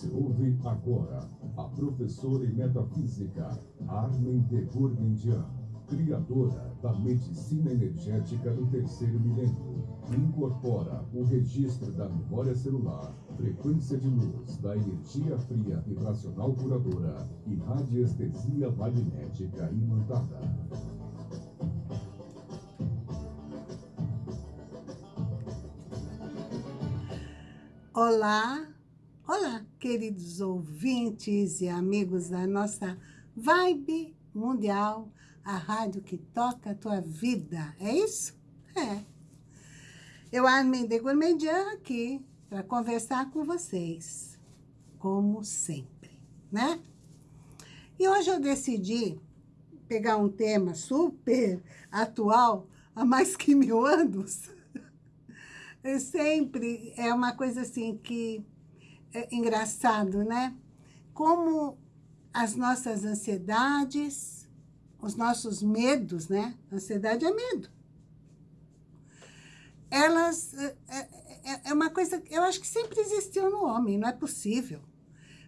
Você ouve agora a professora em metafísica Armin de Gourmandian, criadora da medicina energética do terceiro milênio. Incorpora o registro da memória celular, frequência de luz, da energia fria vibracional curadora e radiestesia magnética imantada. Olá, olá, queridos ouvintes e amigos da nossa Vibe Mundial, a rádio que toca a tua vida, é isso? É. Eu, Armin de Gourmandian, aqui para conversar com vocês, como sempre, né? E hoje eu decidi pegar um tema super atual, há mais que mil anos, é sempre é uma coisa assim que é engraçado, né? Como as nossas ansiedades, os nossos medos, né? Ansiedade é medo. Elas, é, é, é uma coisa, eu acho que sempre existiu no homem, não é possível.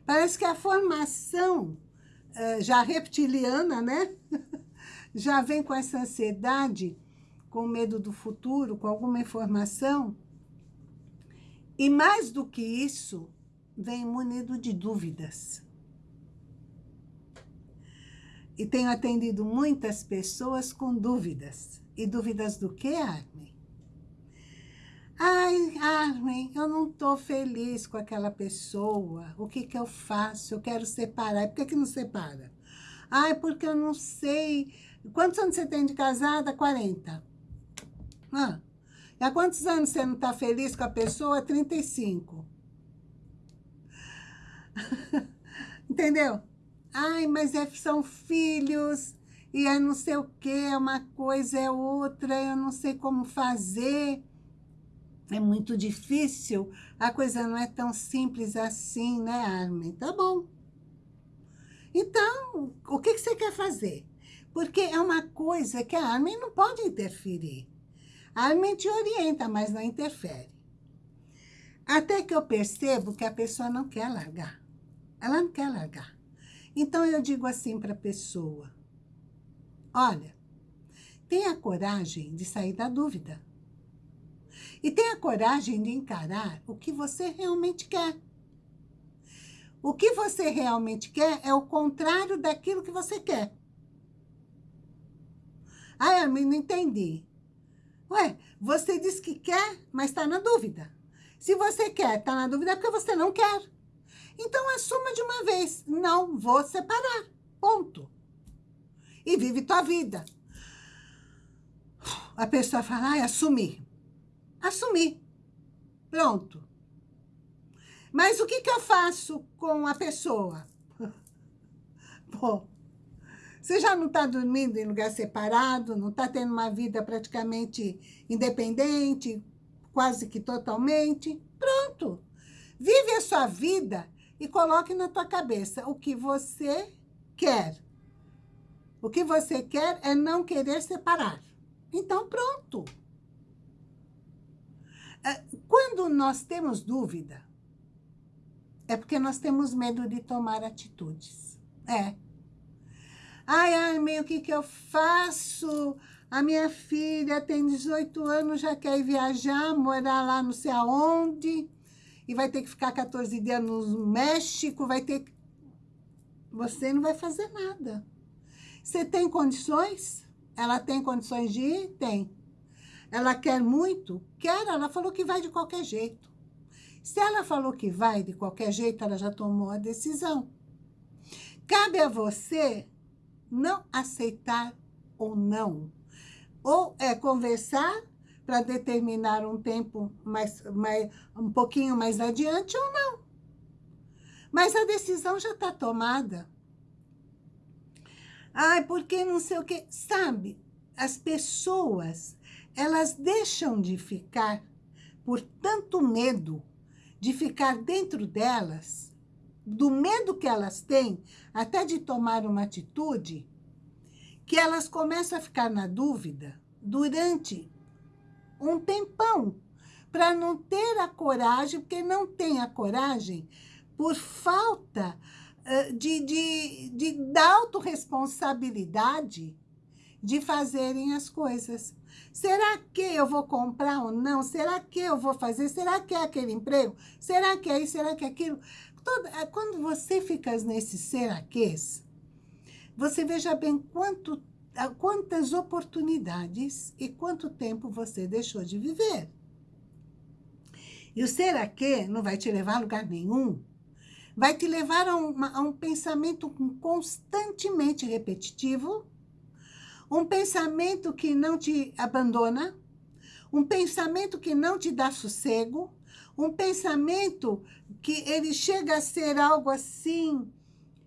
Parece que a formação é, já reptiliana, né? já vem com essa ansiedade, com medo do futuro, com alguma informação e mais do que isso, vem munido de dúvidas. E tenho atendido muitas pessoas com dúvidas. E dúvidas do que, Armin? Ai, Armin, eu não estou feliz com aquela pessoa. O que, que eu faço? Eu quero separar. Por que, que não separa? Ai, porque eu não sei. Quantos anos você tem de casada? 40. Ah, Há quantos anos você não está feliz com a pessoa? 35. Entendeu? Ai, mas é, são filhos, e é não sei o quê, é uma coisa, é outra, eu não sei como fazer. É muito difícil, a coisa não é tão simples assim, né, Armin? Tá bom. Então, o que, que você quer fazer? Porque é uma coisa que a Armin não pode interferir. A Armin te orienta, mas não interfere. Até que eu percebo que a pessoa não quer largar. Ela não quer largar. Então eu digo assim para a pessoa, olha, tenha coragem de sair da dúvida. E tenha coragem de encarar o que você realmente quer. O que você realmente quer é o contrário daquilo que você quer. Ai, Armin, não entendi. Ué, você diz que quer, mas está na dúvida. Se você quer, está na dúvida é porque você não quer. Então, assuma de uma vez. Não vou separar. Ponto. E vive tua vida. A pessoa fala, ah, assumir. Assumir. Pronto. Mas o que, que eu faço com a pessoa? Bom, você já não está dormindo em lugar separado, não está tendo uma vida praticamente independente, quase que totalmente? Pronto. Vive a sua vida e coloque na tua cabeça o que você quer. O que você quer é não querer separar. Então, pronto. É, quando nós temos dúvida, é porque nós temos medo de tomar atitudes. É. Ai, Armin, o que, que eu faço? A minha filha tem 18 anos, já quer viajar, morar lá não sei aonde, e vai ter que ficar 14 dias no México, vai ter que... Você não vai fazer nada. Você tem condições? Ela tem condições de ir? Tem. Ela quer muito? Quer, ela falou que vai de qualquer jeito. Se ela falou que vai de qualquer jeito, ela já tomou a decisão. Cabe a você não aceitar ou não. Ou é conversar para determinar um tempo mais, mais, um pouquinho mais adiante ou não. Mas a decisão já está tomada. Ai, porque não sei o quê. Sabe, as pessoas, elas deixam de ficar por tanto medo de ficar dentro delas do medo que elas têm, até de tomar uma atitude, que elas começam a ficar na dúvida durante um tempão, para não ter a coragem, porque não tem a coragem, por falta de, de, de, da autorresponsabilidade de fazerem as coisas. Será que eu vou comprar ou não? Será que eu vou fazer? Será que é aquele emprego? Será que é isso? Será que é aquilo? É, quando você fica nesse seraquês, você veja bem quanto, quantas oportunidades e quanto tempo você deixou de viver. E o será que não vai te levar a lugar nenhum. Vai te levar a, uma, a um pensamento constantemente repetitivo, um pensamento que não te abandona, um pensamento que não te dá sossego, um pensamento que ele chega a ser algo assim,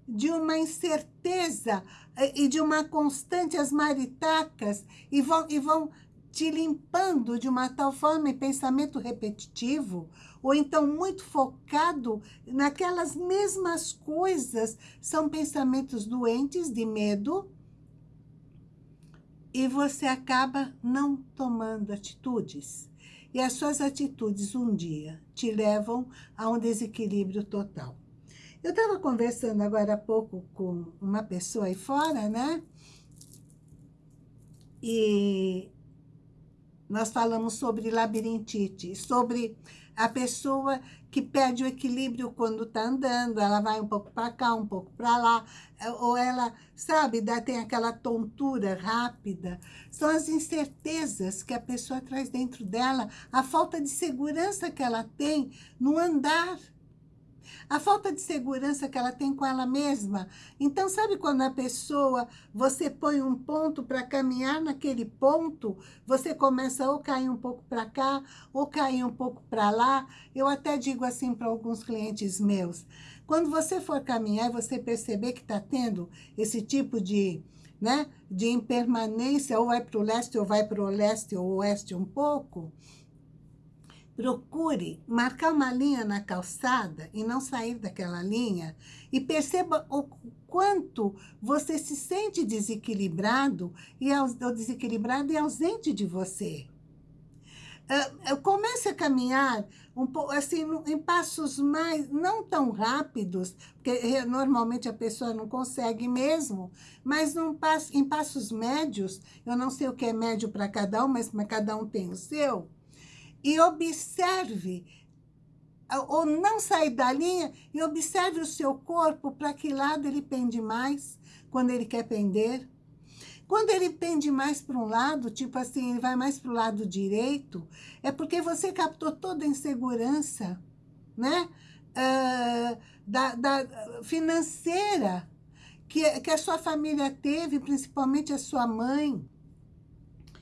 de uma incerteza eh, e de uma constante as maritacas, e vão, e vão te limpando de uma tal forma em pensamento repetitivo, ou então muito focado naquelas mesmas coisas, são pensamentos doentes de medo, e você acaba não tomando atitudes. E as suas atitudes um dia te levam a um desequilíbrio total. Eu estava conversando agora há pouco com uma pessoa aí fora, né? E nós falamos sobre labirintite, sobre a pessoa que perde o equilíbrio quando está andando, ela vai um pouco para cá, um pouco para lá, ou ela, sabe, dá, tem aquela tontura rápida. São as incertezas que a pessoa traz dentro dela, a falta de segurança que ela tem no andar, a falta de segurança que ela tem com ela mesma. Então, sabe quando a pessoa, você põe um ponto para caminhar naquele ponto, você começa ou cair um pouco para cá, ou cair um pouco para lá. Eu até digo assim para alguns clientes meus, quando você for caminhar e você perceber que está tendo esse tipo de, né, de impermanência, ou vai para o leste, ou vai para o leste ou oeste um pouco, Procure marcar uma linha na calçada e não sair daquela linha e perceba o quanto você se sente desequilibrado e desequilibrado e ausente de você. Uh, comece a caminhar um pouco, assim, em passos mais, não tão rápidos, porque normalmente a pessoa não consegue mesmo, mas num passo, em passos médios, eu não sei o que é médio para cada um, mas cada um tem o seu, e observe, ou não sair da linha, e observe o seu corpo, para que lado ele pende mais, quando ele quer pender. Quando ele pende mais para um lado, tipo assim, ele vai mais para o lado direito, é porque você captou toda a insegurança, né? Uh, da, da, financeira que, que a sua família teve, principalmente a sua mãe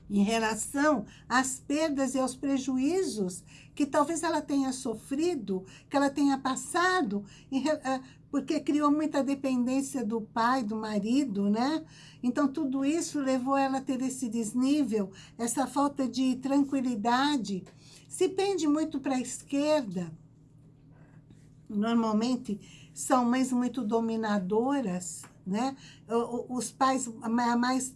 em relação às perdas e aos prejuízos que talvez ela tenha sofrido, que ela tenha passado, eh, porque criou muita dependência do pai, do marido, né? Então, tudo isso levou ela a ter esse desnível, essa falta de tranquilidade. Se pende muito para a esquerda, normalmente são mães muito dominadoras, né? Os pais mais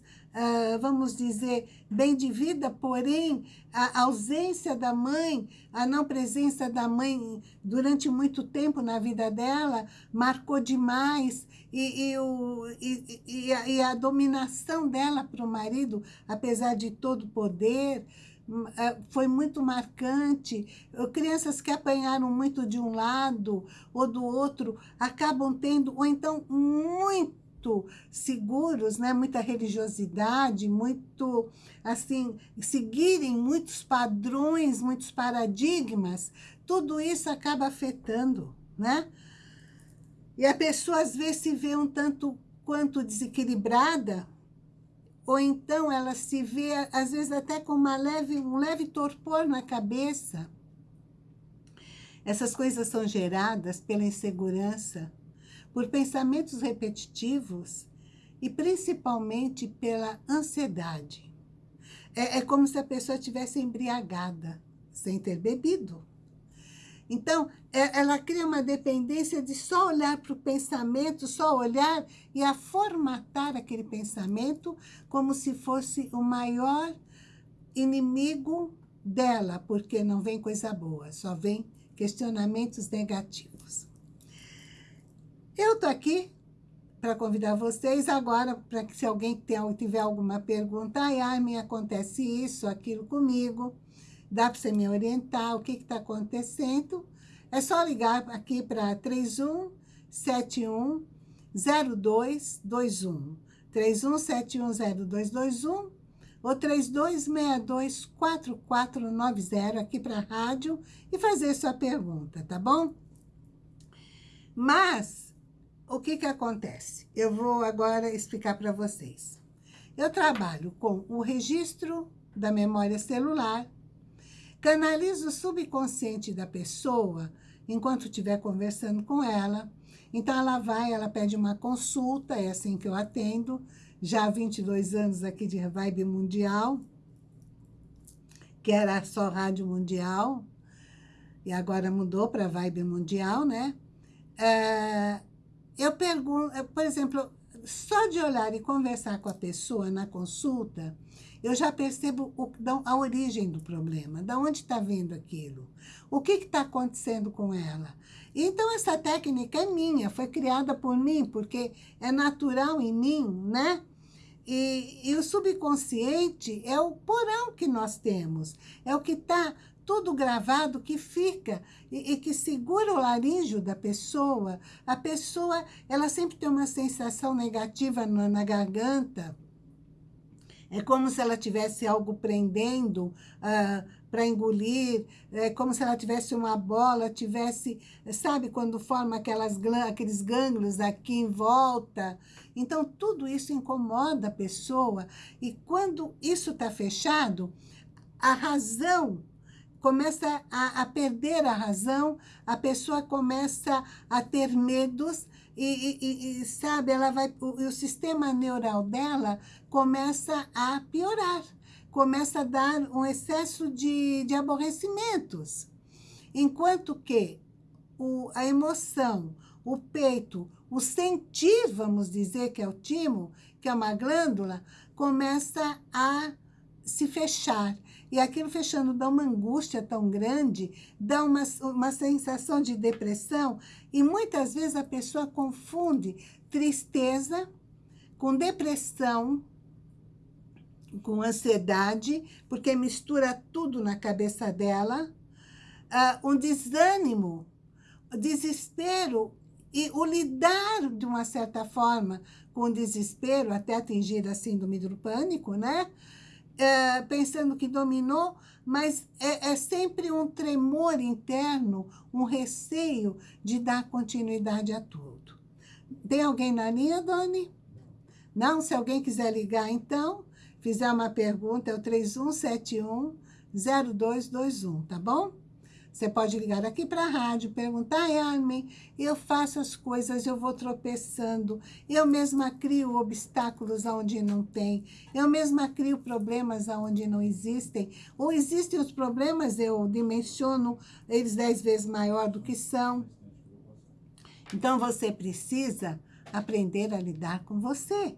vamos dizer, bem de vida, porém, a ausência da mãe, a não presença da mãe durante muito tempo na vida dela, marcou demais, e, e, o, e, e, a, e a dominação dela para o marido, apesar de todo o poder, ah, foi muito marcante. Crianças que apanharam muito de um lado ou do outro acabam tendo, ou então muito muito seguros, né? muita religiosidade, muito, assim, seguirem muitos padrões, muitos paradigmas, tudo isso acaba afetando, né? E a pessoa, às vezes, se vê um tanto quanto desequilibrada, ou então ela se vê, às vezes, até com uma leve, um leve torpor na cabeça. Essas coisas são geradas pela insegurança, por pensamentos repetitivos e principalmente pela ansiedade. É, é como se a pessoa tivesse embriagada, sem ter bebido. Então, é, ela cria uma dependência de só olhar para o pensamento, só olhar e a formatar aquele pensamento como se fosse o maior inimigo dela, porque não vem coisa boa, só vem questionamentos negativos. Eu tô aqui para convidar vocês agora, para que se alguém tiver alguma pergunta, ai, ai, me acontece isso, aquilo comigo, dá para você me orientar, o que está acontecendo, é só ligar aqui para 3171 0221. 31710221 ou 32624490 aqui para a rádio e fazer sua pergunta, tá bom? Mas, o que que acontece? Eu vou agora explicar para vocês. Eu trabalho com o registro da memória celular, canalizo o subconsciente da pessoa enquanto estiver conversando com ela. Então, ela vai, ela pede uma consulta, é assim que eu atendo, já há 22 anos aqui de Vibe Mundial, que era só Rádio Mundial, e agora mudou para Vibe Mundial, né? É, eu pergunto, por exemplo, só de olhar e conversar com a pessoa na consulta, eu já percebo o, a origem do problema, da onde está vindo aquilo, o que está acontecendo com ela. Então, essa técnica é minha, foi criada por mim, porque é natural em mim, né? E, e o subconsciente é o porão que nós temos, é o que está tudo gravado que fica e, e, que segura o laríngeo da pessoa. A pessoa, ela sempre tem uma sensação negativa na, na garganta, é como se ela tivesse algo prendendo uh, ah, para engolir, é como se ela tivesse uma bola, tivesse, sabe, quando forma aquelas, aqueles gânglios aqui em volta. Então, tudo isso incomoda a pessoa. E quando isso está fechado, a razão começa a, a, perder a razão, a pessoa começa a ter medos e, e, e sabe, ela vai, o, o sistema neural dela começa a piorar, começa a dar um excesso de, de aborrecimentos. Enquanto que o, a emoção, o peito, o sentir, vamos dizer, que é o timo, que é uma glândula, começa a se fechar. E aquilo fechando dá uma angústia tão grande, dá uma, uma sensação de depressão, e muitas vezes a pessoa confunde tristeza com depressão, com ansiedade, porque mistura tudo na cabeça dela, uh, um desânimo, desespero, e o lidar de uma certa forma com o desespero, até atingir a síndrome do pânico, né? É, pensando que dominou, mas é, é, sempre um tremor interno, um receio de dar continuidade a tudo. Tem alguém na linha, Doni? Não? Se alguém quiser ligar, então, fizer uma pergunta, é o 3171 0221, tá bom? Você pode ligar aqui para a rádio, perguntar, Armin, eu faço as coisas, eu vou tropeçando, eu mesma crio obstáculos onde não tem, eu mesma crio problemas onde não existem, ou existem os problemas, eu dimensiono eles dez vezes maior do que são. Então, você precisa aprender a lidar com você.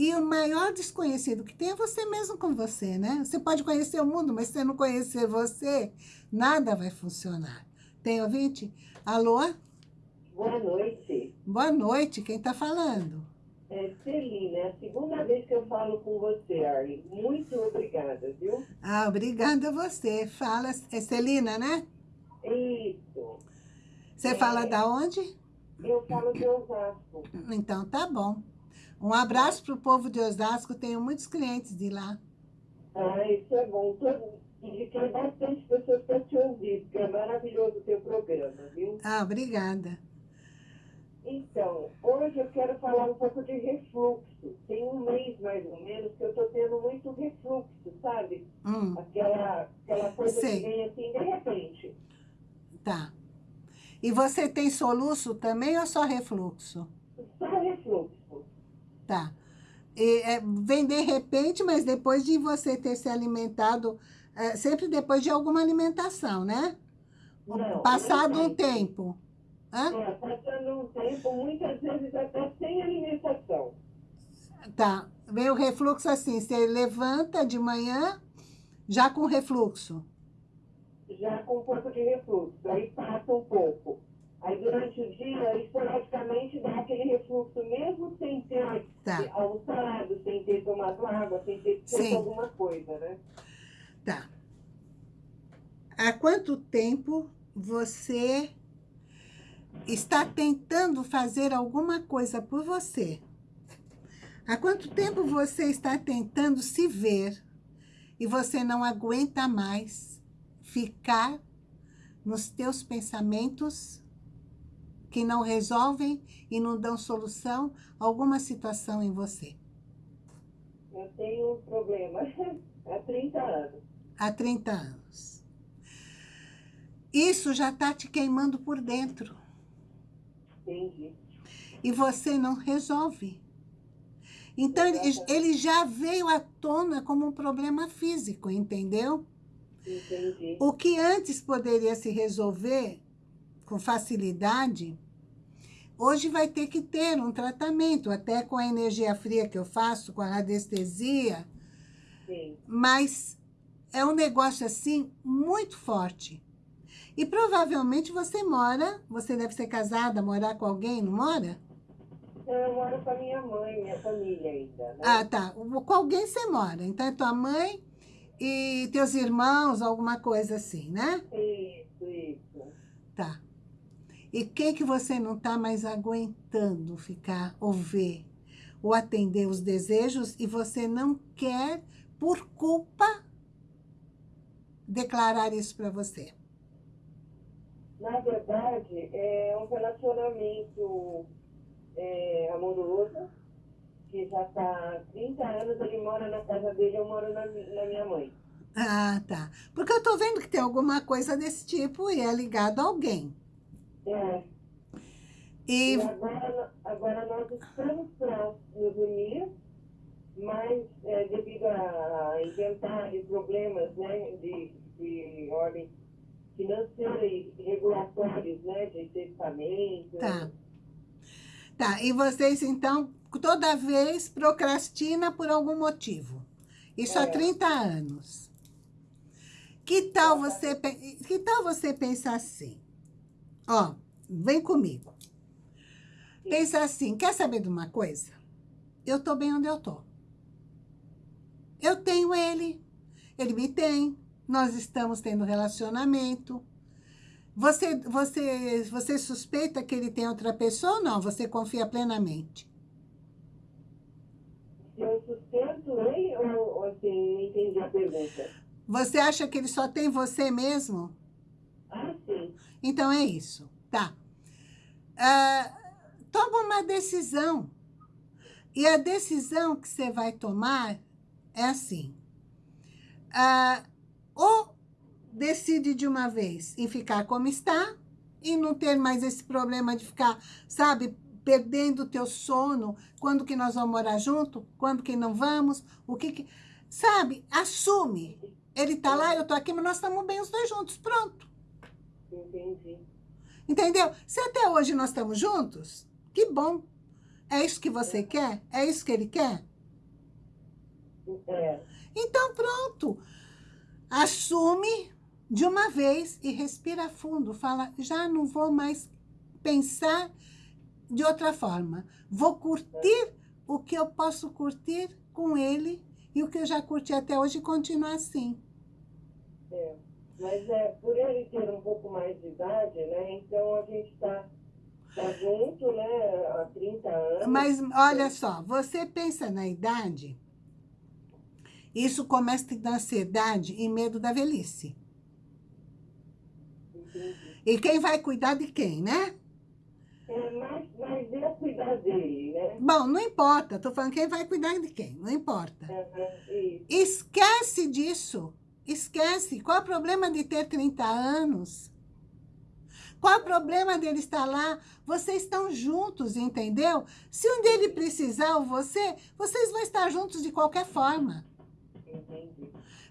E o maior desconhecido que tem é você mesmo com você, né? Você pode conhecer o mundo, mas se você não conhecer você, nada vai funcionar. Tem ouvinte? Alô? Boa noite. Boa noite, quem está falando? É Celina, é a segunda vez que eu falo com você, Arlen. Muito obrigada, viu? Ah, obrigada a você. Fala, é Celina, né? Isso. Você é, fala da onde? Eu falo de Osasco. Então, tá bom. Um abraço para o povo de Osasco, tenho muitos clientes de lá. Ah, isso é bom. E tem bastante pessoas para te ouvir, porque é maravilhoso o teu programa, viu? Ah, obrigada. Então, hoje eu quero falar um pouco de refluxo. Tem um mês, mais ou menos, que eu estou tendo muito refluxo, sabe? Hum. Aquela, aquela coisa Sei. que vem assim de repente. Tá. E você tem soluço também ou? Só refluxo. Tá. E, é, vem de repente, mas depois de você ter se alimentado, é, sempre depois de alguma alimentação, né? Não, passado um tempo. Hã? É, passando um tempo, muitas vezes até sem alimentação. Tá. Vem o refluxo assim, você levanta de manhã já com refluxo. Já com um pouco de refluxo, aí passa um pouco. Aí durante o dia, esporadicamente dá aquele refluxo, mesmo sem ter tá. almoçado, sem ter tomado água, sem ter feito alguma coisa, né? Tá. Há quanto tempo você está tentando fazer alguma coisa por você? Há quanto tempo você está tentando se ver e você não aguenta mais ficar nos teus pensamentos que não resolvem e não dão solução a alguma situação em você? Eu tenho um problema há 30 anos. Há 30 anos. Isso já está te queimando por dentro. Entendi. E você não resolve. Então, ele, ele já veio à tona como um problema físico, entendeu? Entendi. O que antes poderia se resolver com facilidade, hoje vai ter que ter um tratamento, até com a energia fria que eu faço, com a radiestesia. Sim. Mas é um negócio, assim, muito forte. E provavelmente você mora, você deve ser casada, morar com alguém, não mora? Eu moro com a minha mãe, minha família ainda. Né? Ah, tá. Com alguém você mora. Então é tua mãe e teus irmãos, alguma coisa assim, né? Isso, isso. Tá. E quem que você não está mais aguentando ficar ou ver ou atender os desejos e você não quer, por culpa, declarar isso para você? Na verdade, é um relacionamento é, amoroso, que já está há 30 anos, ele mora na casa dele, eu moro na, na minha mãe. Ah, tá. Porque eu tô vendo que tem alguma coisa desse tipo e é ligado a alguém. É. E, e agora, agora nós estamos para nos unir, mas é, devido a inventários, problemas né, de, de ordem financeira e regulatórios, né, de testamento. Tá. Tá, e vocês, então, toda vez procrastina por algum motivo. Isso é. há 30 anos. Que tal você, que tal você pensar assim? Ó, vem comigo. Pensa assim, quer saber de uma coisa? Eu tô bem onde eu tô. Eu tenho ele, ele me tem, nós estamos tendo relacionamento. Você, você, você suspeita que ele tem outra pessoa ou não? Você confia plenamente? Eu suspeito ele ou, ou assim, não entendi a pergunta. Você acha que ele só tem você mesmo? Então é isso, tá. Ah, toma uma decisão. E a decisão que você vai tomar é assim. Ah, ou decide de uma vez em ficar como está e não ter mais esse problema de ficar, sabe, perdendo o teu sono, quando que nós vamos morar junto, quando que não vamos, o que que... Sabe, assume. Ele tá lá, eu tô aqui, mas nós estamos bem os dois juntos, pronto. Entendi. Entendeu? Se até hoje nós estamos juntos, que bom. É isso que você quer? É isso que ele quer? É. Então, pronto. Assume de uma vez e respira fundo. Fala, já não vou mais pensar de outra forma. Vou curtir o que eu posso curtir com ele e o que eu já curti até hoje e continuar assim. É, mas é, por ele ter um pouco mais de idade, né? Então a gente está tá junto, né? Há 30 anos. Mas olha só, você pensa na idade isso começa a dar ansiedade e medo da velhice. Entendi. E quem vai cuidar de quem, né? É, mas, mas eu cuidar dele, né? Bom, não importa. Estou falando quem vai cuidar de quem. Não importa. Uhum, Esquece disso. Esquece. Qual é o problema de ter 30 anos? Qual é o problema dele estar lá? Vocês estão juntos, entendeu? Se um dele precisar ou você, vocês vão estar juntos de qualquer forma.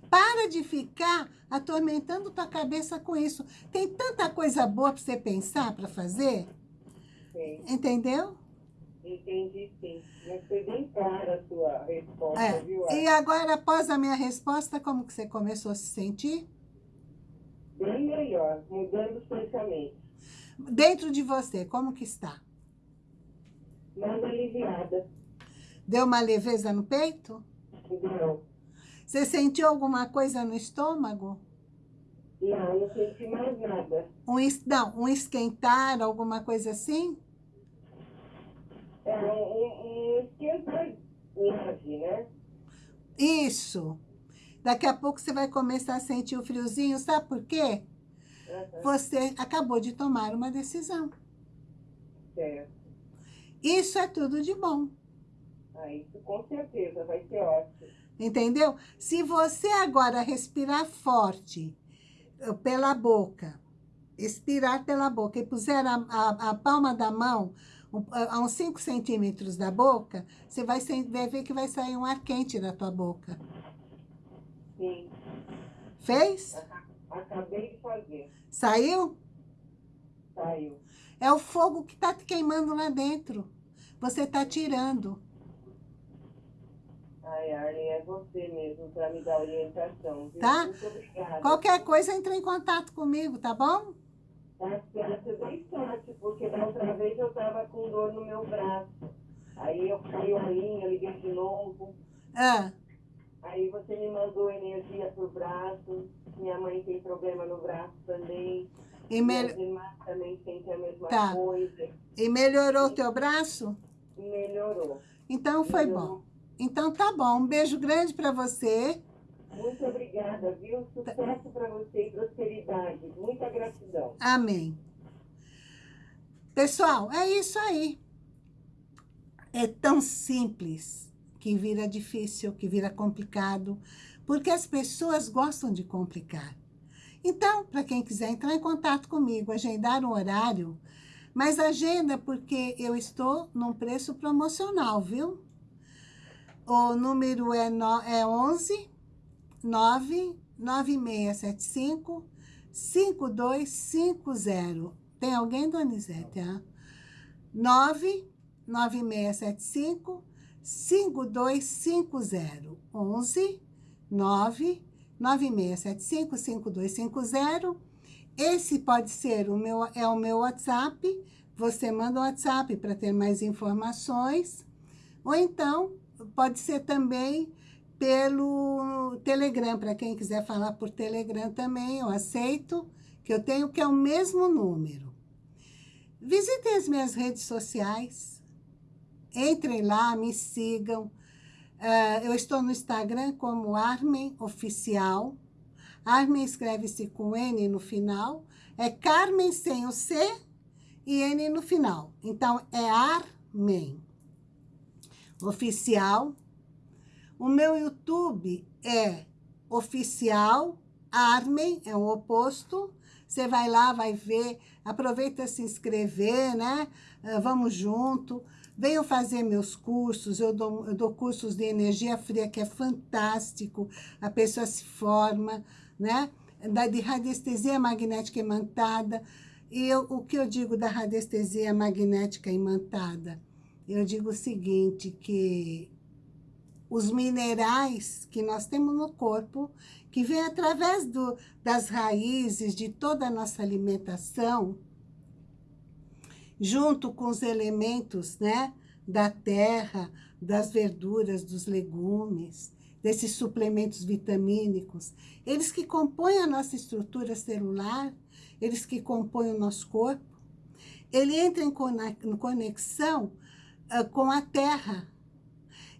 Para de ficar atormentando tua cabeça com isso. Tem tanta coisa boa para você pensar, para fazer. Sim. Entendeu? Entendi, sim. Mas foi bem clara a sua resposta, é. viu? E agora, após a minha resposta, como que você começou a se sentir? Bem melhor, mudando os pensamentos. Dentro de você, como que está? Mais aliviada. Deu uma leveza no peito? Não. Você sentiu alguma coisa no estômago? Não, não senti mais nada. Um, não, um esquentar, alguma coisa assim? É, né? Isso. Daqui a pouco você vai começar a sentir o friozinho, sabe por quê? Uhum. Você acabou de tomar uma decisão. Certo. Isso é tudo de bom. Ah, isso com certeza vai ser ótimo. Entendeu? Se você agora respirar forte eh, pela boca, expirar pela boca e puser a, a, a palma da mão a uns 5 centímetros da boca, você vai, vai ver que vai sair um ar quente da tua boca. Sim. Fez? Acabei de fazer. Saiu? Saiu. É o fogo que está te queimando lá dentro. Você está tirando. Ai, Arlen, é você mesmo para me dar orientação. Viu? Tá? Qualquer coisa, entre em contato comigo, tá bom? Tá certo, bem sorte, porque da outra vez eu estava com dor no meu braço. Aí eu a linha, liguei de novo. Ah. Aí você me mandou energia pro braço. Minha mãe tem problema no braço também. E mel... Minhas também sentem a mesma tá. coisa. E melhorou o teu braço? Melhorou. Então foi melhorou. bom. Então tá bom. Um beijo grande para você. Muito obrigada, viu? Sucesso para você e prosperidade. Muita gratidão. Amém. Pessoal, é isso aí. É tão simples que vira difícil, que vira complicado, porque as pessoas gostam de complicar. Então, para quem quiser entrar em contato comigo, agendar um horário, mas agenda porque eu estou num preço promocional, viu? O número é, no, é 11 99675 5250. Tem alguém, Donizete? Ah? 99675 5250. 11 99675 5250. Esse pode ser o meu, é o meu WhatsApp. Você manda o WhatsApp para ter mais informações. Ou então, pode ser também pelo Telegram, para quem quiser falar por Telegram também, eu aceito, que eu tenho que é o mesmo número. Visitem as minhas redes sociais, entrem lá, me sigam. Uh, eu estou no Instagram como Armen Oficial. Armen escreve-se com N no final. É Carmen sem o C e N no final. Então, é Armen Oficial. O meu YouTube é oficial, Armen, é o oposto. Você vai lá, vai ver, aproveita se inscrever, né? Uh, vamos junto. Venham fazer meus cursos, eu dou, eu dou cursos de energia fria, que é fantástico. A pessoa se forma, né? Da, de radiestesia magnética imantada. E eu, o que eu digo da radiestesia magnética imantada? Eu digo o seguinte, que os minerais que nós temos no corpo, que vem através do, das raízes de toda a nossa alimentação, junto com os elementos né, da terra, das verduras, dos legumes, desses suplementos vitamínicos, eles que compõem a nossa estrutura celular, eles que compõem o nosso corpo, ele entra em conexão uh, com a terra,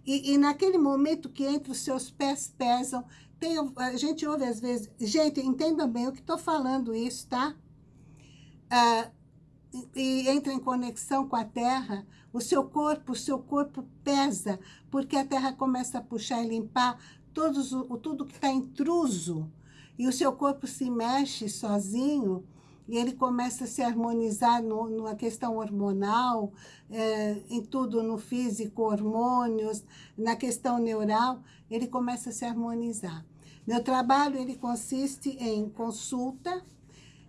e, e, naquele momento que entre os seus pés pesam, tem, a gente ouve às vezes... Gente, entendam bem o que estou falando isso, tá? Ah, e, entra em conexão com a terra, o seu corpo, o seu corpo pesa, porque a terra começa a puxar e limpar todos, o, tudo que está intruso. E o seu corpo se mexe sozinho, e ele começa a se harmonizar no, na questão hormonal, é, em tudo, no físico, hormônios, na questão neural, ele começa a se harmonizar. Meu trabalho, ele consiste em consulta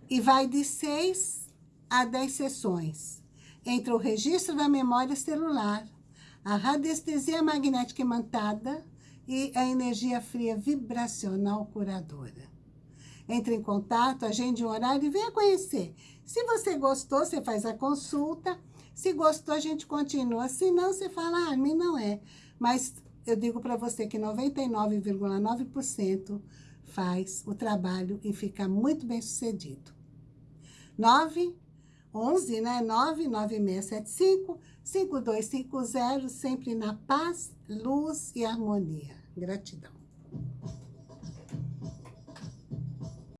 e vai de seis a dez sessões, entre o registro da memória celular, a radiestesia magnética imantada e a energia fria vibracional curadora entre em contato, agende um horário e venha conhecer. Se você gostou, você faz a consulta. Se gostou, a gente continua. Se não, você fala, ah, a mim não é. Mas eu digo para você que 99,9% faz o trabalho e fica muito bem sucedido. 9, 11, né? 9, 9675, 5250. sempre na paz, luz e harmonia. Gratidão.